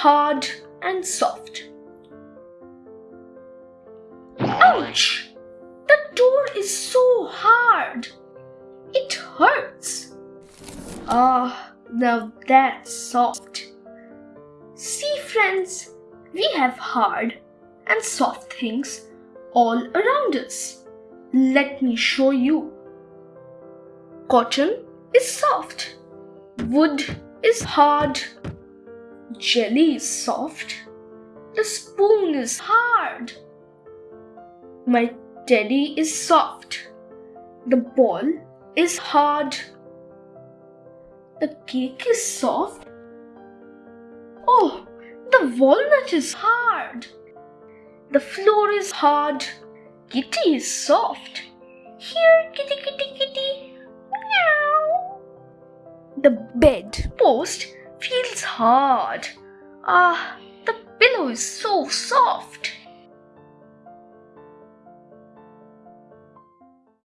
hard and soft. Ouch! The door is so hard. It hurts. Ah, now that's soft. See, friends, we have hard and soft things all around us. Let me show you. Cotton is soft. Wood is hard. Jelly is soft. The spoon is hard. My teddy is soft. The ball is hard. The cake is soft. Oh, the walnut is hard. The floor is hard. Kitty is soft. Here, kitty, kitty, kitty. Meow. The bed post feels hard. Ah, the pillow is so soft.